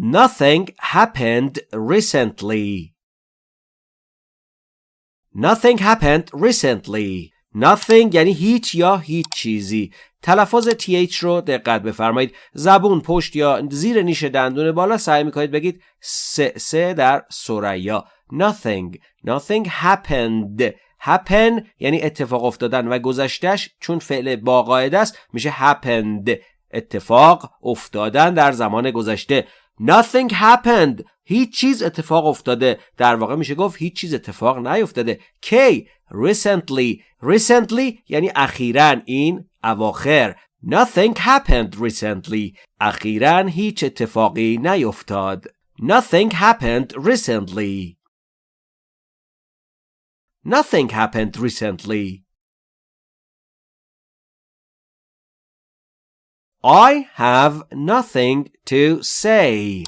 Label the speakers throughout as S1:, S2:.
S1: Nothing happened recently. Nothing happened recently. Nothing یعنی هیچ یا هیچ چیزی. تلفظ TH رو دقت بفرمایید. زبون پشت یا زیر نیش دندون بالا سعی می‌کنید بگید سه سه در سریا. Nothing. Nothing happened. happen یعنی اتفاق افتادن و گذشتش چون فعل با قاعده است میشه happened. اتفاق افتادن در زمان گذشته. Nothing happened. هیچ چیز اتفاق افتاده. در واقع میشه گفت هیچ چیز اتفاق نیفتاده. کی؟ Recently. Recently یعنی اخیرا این اواخر. Nothing happened recently. اخیرا هیچ اتفاقی نیفتاد. Nothing happened recently. Nothing happened recently. I have nothing to say.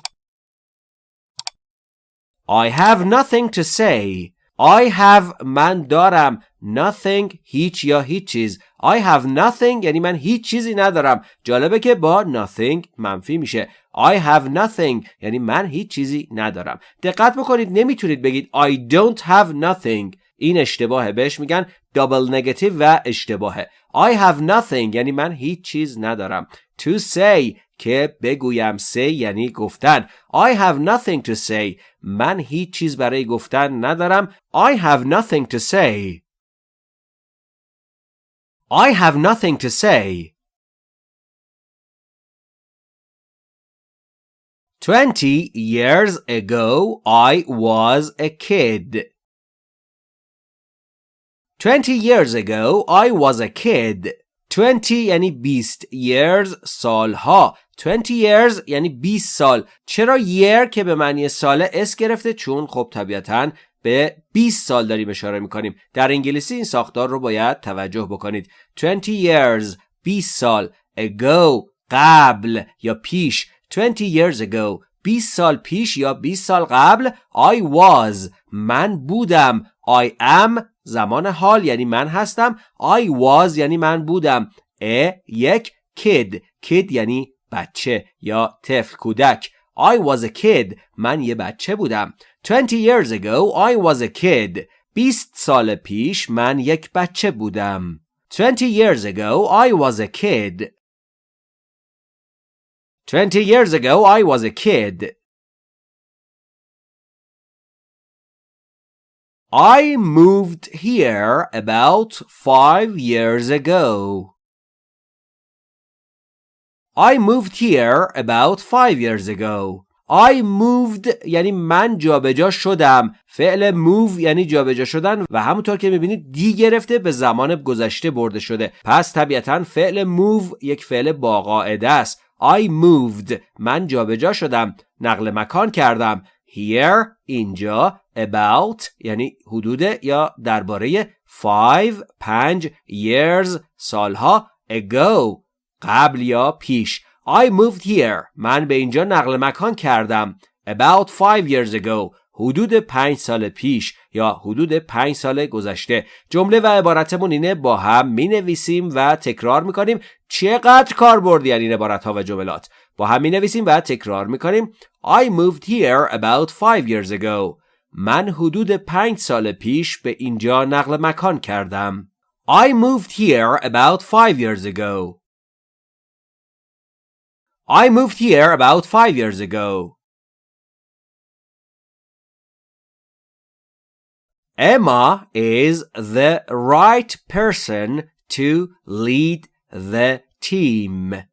S1: I have nothing to say. I have من دارم nothing هیچ یا هیچ چیز I have nothing یعنی من هیچ چیزی ندارم جالبه که با nothing منفی میشه I have nothing یعنی من هیچ چیزی ندارم دقت بکنید نمی‌تونید بگید I don't have nothing این اشتباهه بهش میگن دابل نگاتیو و اشتباهه I have nothing یعنی من هیچ چیز ندارم to say که بگویم say یعنی گفتن I have nothing to say من هیچ چیز برای گفتن ندارم I have nothing to say I have nothing to say Twenty years ago I was a kid. Twenty years ago I was a kid. 20 یعنی 20 years سالها 20 years یعنی 20 سال چرا year که به معنی ساله اس گرفته؟ چون خب طبیعتا به 20 سال داریم اشاره می‌کنیم. در انگلیسی این ساختار رو باید توجه بکنید. 20 years 20 سال ago قبل یا پیش. 20 years ago 20 سال پیش یا 20 سال قبل؟ I was. من بودم. I am زمان حال یعنی من هستم. I was یعنی من بودم. A یک kid. Kid یعنی بچه یا طفل کودک. I was a kid. من یه بچه بودم. 20 years ago I was a kid. 20 سال پیش من یک بچه بودم. 20 years ago I was a kid. 20 years ago I was a kid. I moved here about five years ago. I moved here about five years ago. I moved یعنی من جابجا شدم. فعل move یعنی جابجا شدن و همونطور که می‌بینید دی گرفته به زمان گذشته برده شده. پس طبیعتا فعل move یک فعل با قاعده است. I moved. من جابجا شدم. نقل مکان کردم. Here اینجا. About یعنی حدود یا درباره five پنج years سالها ago قبل یا پیش. I moved here. من به اینجا نقل مکان کردم. About five years ago. حدود پنج سال پیش یا حدود پنج سال گذشته. جمله و عبارتمون اینه با هم می نویسیم و تکرار می کنیم چقدر یعنی این عبارت ها و جملات؟ با هم می نویسیم و تکرار می کنیم I moved here about five years ago. من حدود پنج سال پیش به اینجا نقل مکان کردم I moved here about five years ago I moved here about five years ago Emma is the right person to lead the team.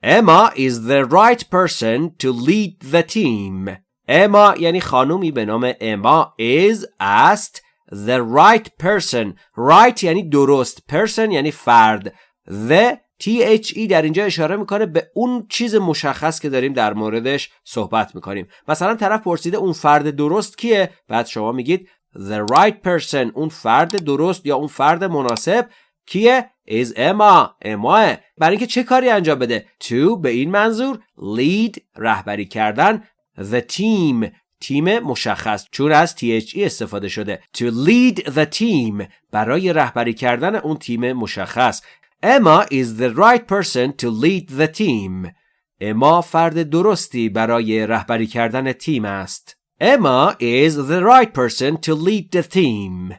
S1: Emma is the right person to lead the team. Emma یعنی خانومی به نام اما is است. The right person. Right یعنی درست. Person یعنی فرد. The THE در اینجا اشاره می‌کنه به اون چیز مشخص که داریم در موردش صحبت می‌کنیم. مثلا طرف پرسیده اون فرد درست کیه؟ بعد شما میگید the right person اون فرد درست یا اون فرد مناسب کیه؟ Is Emma اماه برای اینکه چه کاری انجام بده؟ To به این منظور lead رهبری کردن. The team تیم مشخص چون از THE استفاده شده to lead the team برای رهبری کردن اون تیم مشخص Emma is the right person to lead the team. اما فرد درستی برای رهبری کردن تیم است. Emma is the right person to lead the team.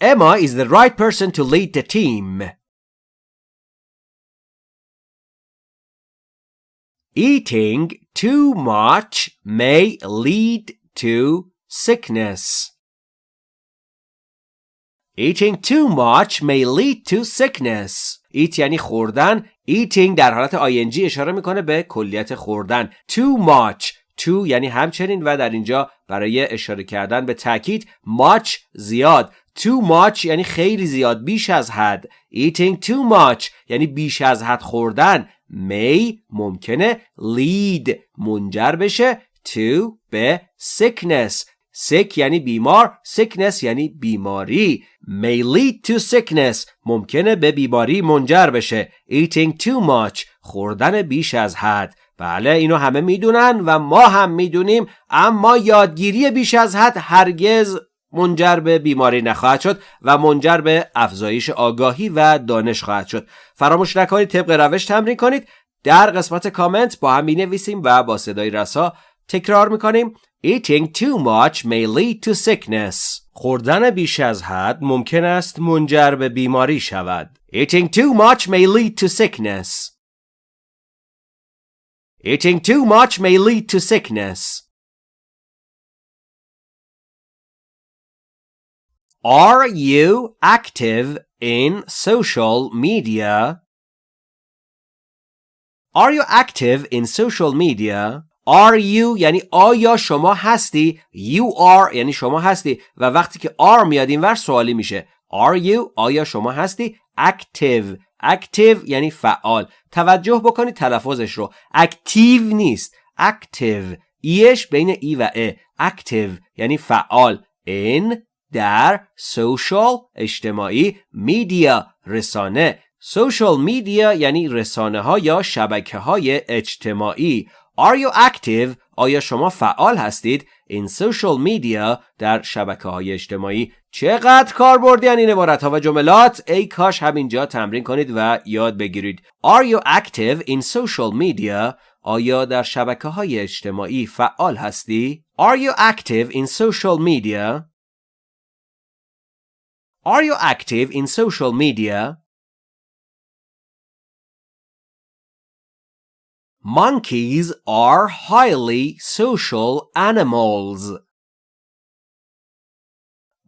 S1: Emma is the right person to lead the team. Eating too much may lead to sickness. Eating too much may lead to sickness. Eat یعنی خوردن. Eating در حالت ing اشاره می‌کنه به کلیت خوردن. Too much. Too یعنی همچنین و در اینجا برای اشاره کردن به تاکید much زیاد. Too much یعنی خیلی زیاد بیش از حد. Eating too much یعنی بیش از حد خوردن. May ممکنه lead منجر بشه to به sickness sick یعنی بیمار sickness یعنی بیماری may lead to sickness ممکنه به بیماری منجر بشه eating too much خوردن بیش از حد بله اینو همه می‌دونن و ما هم می‌دونیم اما یادگیری بیش از حد هرگز منجر به بیماری نخواهد شد و منجر به افزایش آگاهی و دانش خواهد شد فراموش نکنید طبق روش تمرین کنید در قسمت کامنت با هم می نویسیم و با صدای رسا تکرار می‌کنیم Eating too much may lead to sickness. خوردن بیش از حد ممکن است منجر به بیماری شود. Eating too much may lead to sickness. Eating too much may lead to sickness. Are you active in social media? Are you active in social media? Are you یعنی آیا شما هستی؟ You are یعنی شما هستی. و وقتی که are میاد این ور سوالی میشه. Are you آیا شما هستی؟ Active. Active یعنی فعال. توجه بکنید تلفظش رو. Active نیست. Active. ایش بین ای و ا Active یعنی فعال. In در social اجتماعی media رسانه social media یعنی رسانه ها یا شبکه های اجتماعی Are you active؟ آیا شما فعال هستید؟ In social media در شبکه های اجتماعی چقدر کار بردین این عبارت ها و جملات ای کاش همینجا تمرین کنید و یاد بگیرید Are you active in social media؟ آیا در شبکه های اجتماعی فعال هستی؟ Are you active in social media؟ Are you active in social media? Monkeys are highly social animals.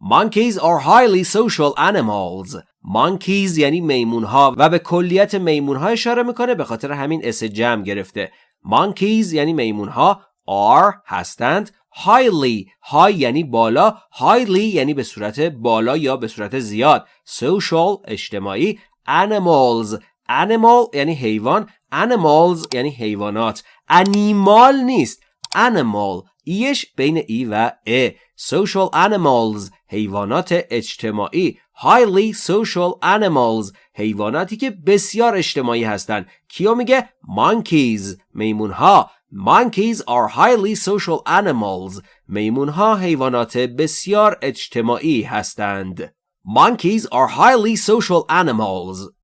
S1: Monkeys are highly social animals. Monkeys یعنی میمون ها و به کلیت میمون ها اشاره میکنه به خاطر همین اس جمع گرفته. Monkeys یعنی میمون ها are هستند highly high یعنی بالا highly یعنی به صورت بالا یا به صورت زیاد. social اجتماعی. animals animal یعنی حیوان. animals یعنی حیوانات. animal نیست. animal ایش بین ای و ا. social animals حیوانات اجتماعی. highly social animals حیواناتی که بسیار اجتماعی هستند کیو میگه? monkeys میمون ها monkeys are highly social animals میمون ها حیوانات بسیار اجتماعی هستند monkeys are highly social animals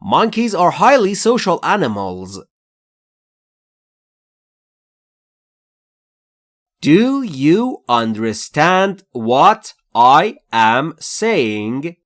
S1: Monkeys are highly social animals. Do you understand what I am saying?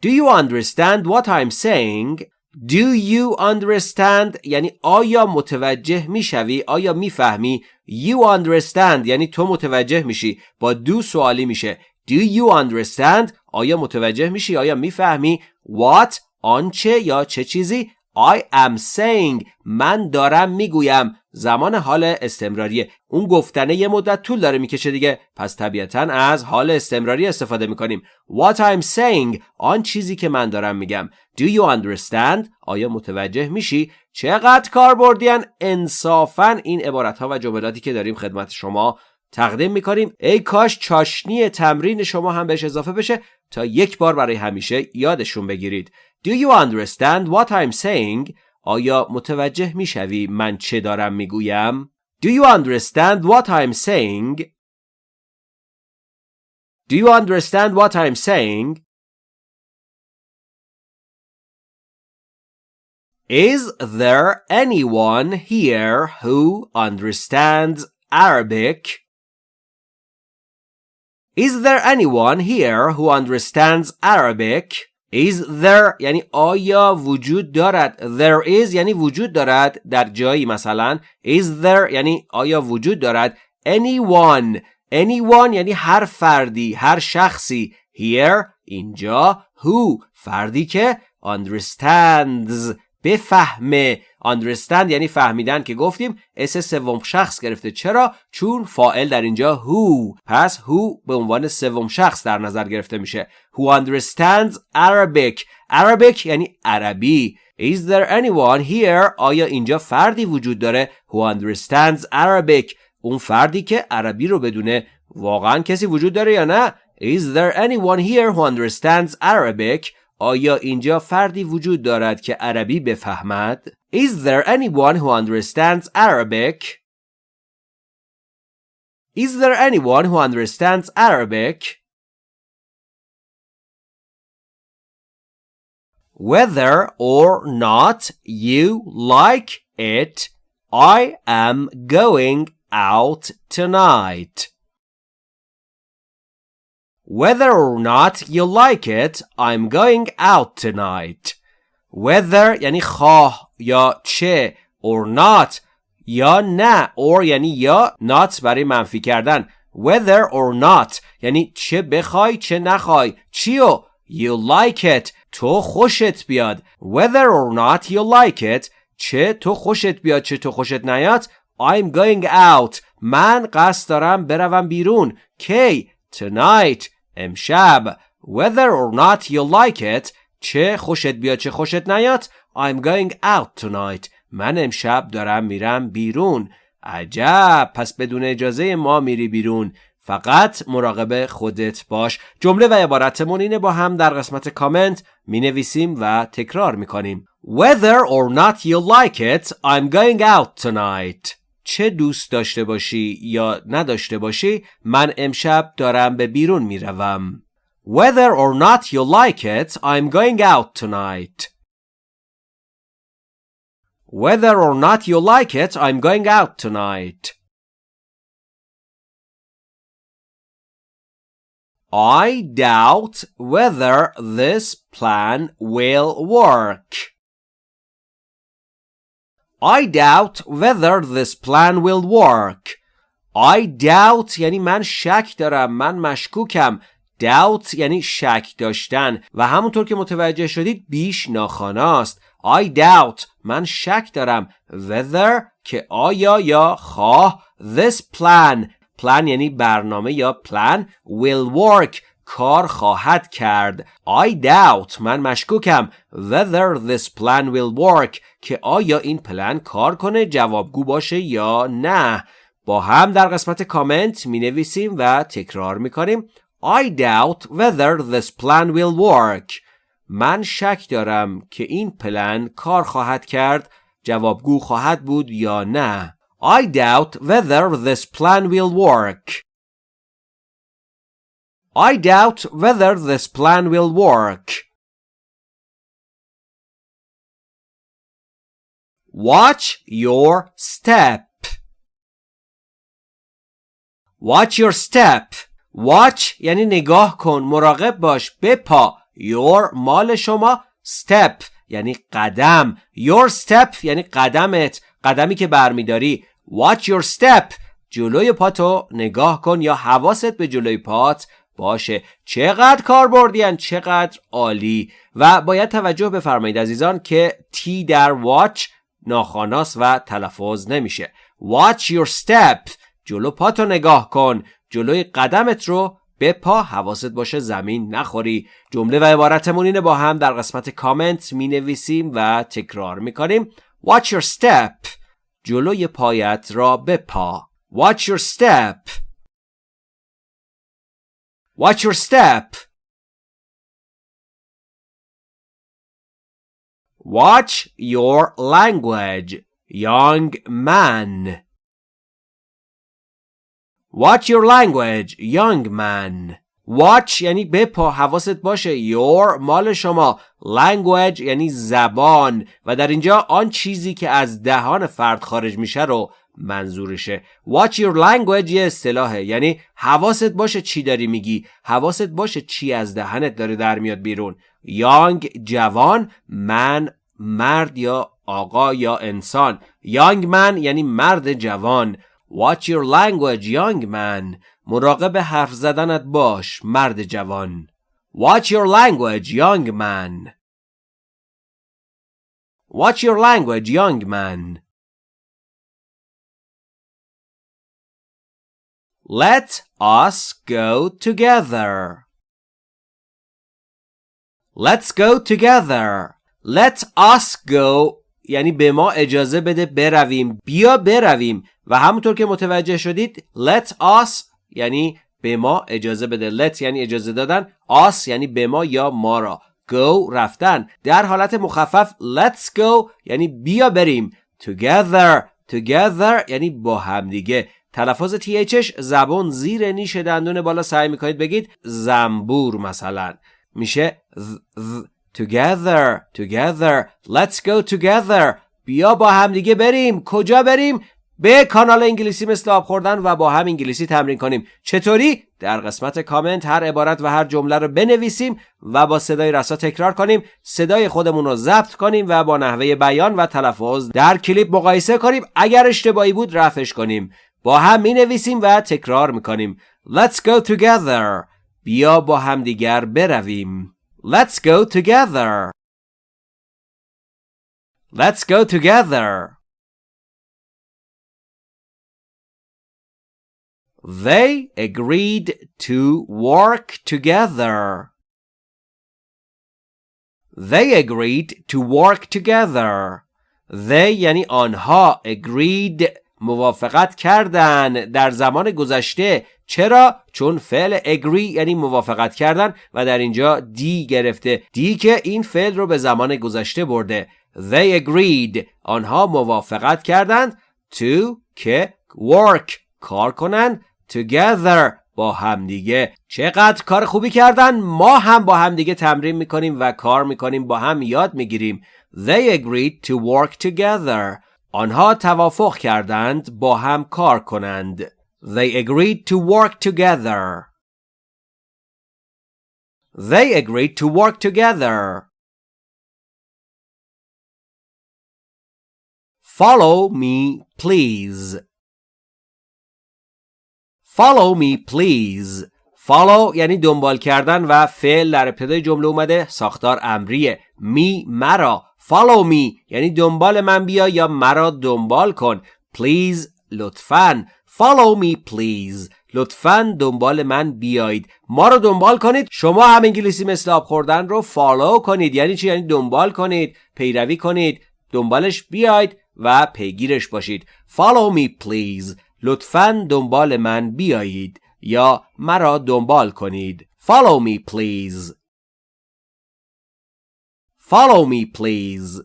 S1: Do you understand what I'm saying? Do you understand? یعنی آیا متوجه می‌شوی؟ آیا می‌فهمی؟ You understand یعنی تو متوجه میشی. با دو سوالی میشه. Do you understand? آیا متوجه میشی؟ آیا می‌فهمی؟ What آنچه یا چه چیزی؟ I am saying من دارم می‌گویم. زمان حال استمراریه اون گفتنه یه مدت طول داره می‌کشه دیگه. پس طبیعتا از حال استمراری استفاده می‌کنیم. What I'm saying آن چیزی که من دارم میگم. Do you understand آیا متوجه میشی؟ چقدر کار بردین انصافا این عبارت ها و جملاتی که داریم خدمت شما تقدیم می‌کنیم ای کاش چاشنی تمرین شما هم بهش اضافه بشه تا یک بار برای همیشه یادشون بگیرید Do you understand what I'm saying? آیا متوجه می‌شوی من چه دارم می‌گویم؟ Do you understand what I'm saying? Do you understand what I'm saying? Is there anyone here who understands Arabic? Is there anyone here who understands Arabic? Is there یعنی آیا وجود دارد There is یعنی وجود دارد در جایی مثلا Is there یعنی آیا وجود دارد Anyone Anyone یعنی هر فردی هر شخصی Here اینجا Who فردی که understands بفهمه understand یعنی فهمیدن که گفتیم اس سوم شخص گرفته. چرا؟ چون فائل در اینجا who. پس who به عنوان سوم شخص در نظر گرفته میشه. Who understands Arabic. Arabic یعنی عربی. Is there anyone here آیا اینجا فردی وجود داره؟ Who understands Arabic. اون فردی که عربی رو بدونه. واقعا کسی وجود داره یا نه؟ Is there anyone here who understands Arabic آیا اینجا فردی وجود دارد که عربی بفهمد؟ Is there anyone who understands Arabic? Is there anyone who understands Arabic? Whether or not you like it, I am going out tonight. Whether or not you like it, I'm going out tonight. Whether یعنی خواه یا چه or not یا نه or یعنی یا not برای منفی کردن whether or not یعنی چه بخوای چه نخوای چیو you like it تو خوشت بیاد whether or not you like it چه تو خوشت بیاد چه تو خوشت نیاد I'm going out من قصد دارم بروم بیرون کی tonight امشب. Whether or not you like it چه خوشت بیاد چه خوشت نیاد I'm going out tonight. من امشب دارم میرم بیرون. عجب. پس بدون اجازه ما میری بیرون. فقط مراقب خودت باش. جمله و عبارتمون اینه با هم در قسمت کامنت می نویسیم و تکرار می کنیم Whether or not you like it I'm going out tonight. چه دوست داشته باشی یا نداشته باشی من امشب دارم به بیرون میروم Whether or not you like it I'm going out tonight Whether or not you like it I'm going out tonight I doubt whether this plan will work. I doubt whether this plan will work. I doubt یعنی من شک دارم من مشکوکم. Doubt یعنی شک داشتن. و همونطور که متوجه شدید بیش ناخاناست. I doubt من شک دارم. Whether که آیا یا خواه this plan. Plan یعنی برنامه یا plan will work. کار خواهد کرد. I doubt من مشکوکم. Whether this plan will work که آیا این پلن کار کنه جوابگو باشه یا نه. با هم در قسمت کامنت می نویسیم و تکرار می کنیم I doubt whether this plan will work. من شک دارم که این پلن کار خواهد کرد. جوابگو خواهد بود یا نه. I doubt whether this plan will work. I doubt whether this plan will work. Watch your step. Watch your step. Watch یعنی نگاه کن مراقب باش بپا your مال شما step یعنی قدم your step یعنی قدمت قدمی که برمیداری watch your step جلوی پاتو نگاه کن یا حواست به جلوی پات باشه. چقدر کار بردین چقدر عالی. و باید توجه بفرمایید عزیزان که تی در واچ ناخاناس و تلفظ نمیشه. Watch your step. جلو پاتو نگاه کن. جلوی قدمت رو به پا حواست باشه زمین نخوری. جمله و عبارتمون اینه با هم در قسمت کامنت می نویسیم و تکرار می کنیم watch your step. جلوی پایت را بپا watch your step. Watch your step. Watch your language, young man. Watch your language, young man. watch یعنی بپا حواست باشه your مال شما language یعنی زبان و در اینجا آن چیزی که از دهان فرد خارج میشه رو منظورشه. Watch your language یه اصطلاحه. یعنی حواست باشه چی داری میگی. حواست باشه چی از دهنت داره در میاد بیرون. Young جوان من مرد یا آقا یا انسان. Young man یعنی مرد جوان. Watch your language young man. مراقب حرف زدنت باش مرد جوان. Watch your language young man. Watch your language young man. Let us go together. Let's go together. Let us go. یعنی به ما اجازه بده برویم. بیا برویم. و همونطور که متوجه شدید let us یعنی به ما اجازه بده. Let یعنی اجازه دادن. Us یعنی به ما یا ما را. Go رفتن. در حالت مخفف let's go یعنی بیا بریم. Together. Together یعنی با همدیگه تلفظ THش زبان زیر نیش دندون بالا سعی می‌کنید بگید زنبور مثلا. میشه together together let's go together. بیا با هم دیگه بریم. کجا بریم؟ به کانال انگلیسی مثل آب خوردن و با هم انگلیسی تمرین کنیم. چطوری؟ در قسمت کامنت هر عبارت و هر جمله رو بنویسیم و با صدای رسا تکرار کنیم. صدای خودمون رو ضبط کنیم و با نحوه بیان و تلفظ در کلیپ مقایسه کنیم. اگر اشتباهی بود رفش کنیم. با هم می نویسیم و تکرار می کنیم Let's go together بیا با هم دیگر برویم Let's go together Let's go together They agreed to work together. They agreed to work together. They یعنی آنها agreed موافقت کردن در زمان گذشته. چرا؟ چون فعل agree یعنی موافقت کردن و در اینجا دی گرفته. دی که این فعل رو به زمان گذشته برده. they agreed. آنها موافقت کردند. to که work. کار کنند together. با همدیگه چقدر کار خوبی کردن. ما هم با همدیگه تمرین می‌کنیم و کار می‌کنیم. با هم یاد می‌گیریم. they agreed to work together. آنها توافق کردند با هم کار کنند. They agreed to work together. They agreed to work together. Follow me, please. Follow me, please. Follow یعنی دنبال کردن و فعل در ابتدای جمله اومده ساختار امریه. می مرا follow me. یعنی دنبال من بیا یا مرا دنبال کن. Please لطفا. Follow me please. لطفا دنبال من بیایید. ما رو دنبال کنید. شما هم انگلیسی مثل آب خوردن رو فالو کنید. یعنی چی؟ یعنی دنبال کنید پیروی کنید دنبالش بیاید و پیگیرش باشید. Follow me please. لطفا دنبال من بیایید یا مرا دنبال کنید. Follow me please. Follow me, please.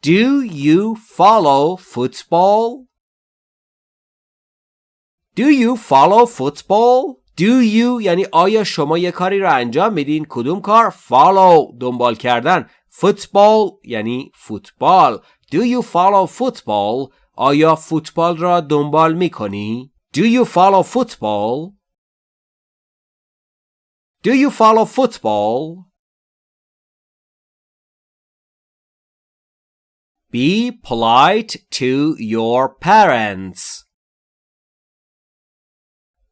S1: Do you follow football? Do you follow football? Do you یعنی آیا شما یه کاری رو انجام میدین کدوم کار follow دنبال کردن football یعنی فوتبال Do you follow football آیا فوتبال را دنبال میکنی Do you follow football Do you follow football? Be polite to your parents.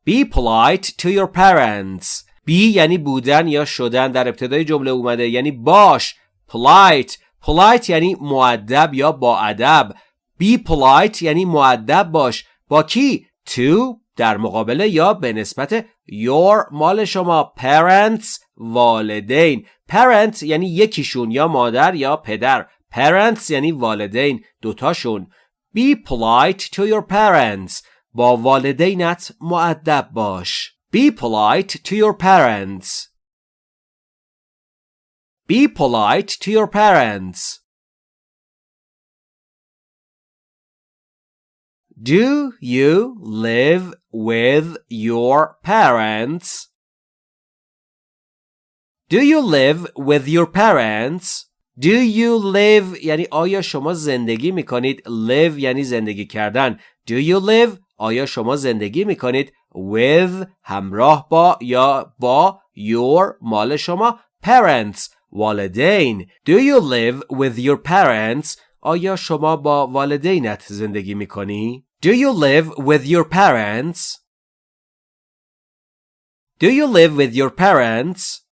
S1: Be polite to your parents. Be یعنی بودن یا شدن در ابتدای جمله اومده یعنی باش polite polite یعنی معدب یا با ادب be polite یعنی معدب باش با کی to در مقابله یا به نسبت your مال شما parents والدین parent یعنی یکیشون یا مادر یا پدر parents یعنی والدین دوتاشون be polite to your parents با والدینت معدب باش be polite to your parents be polite to your parents Do you live with your parents? Do you live with your parents? Do you live یعنی آیا شما زندگی می کنید live یعنی زندگی کردن Do you live آیا شما زندگی می کنید with همراه با یا با your مال شما parents والدین Do you live with your parents آیا شما با والدینت زندگی می کنی Do you live with your parents? Do you live with your parents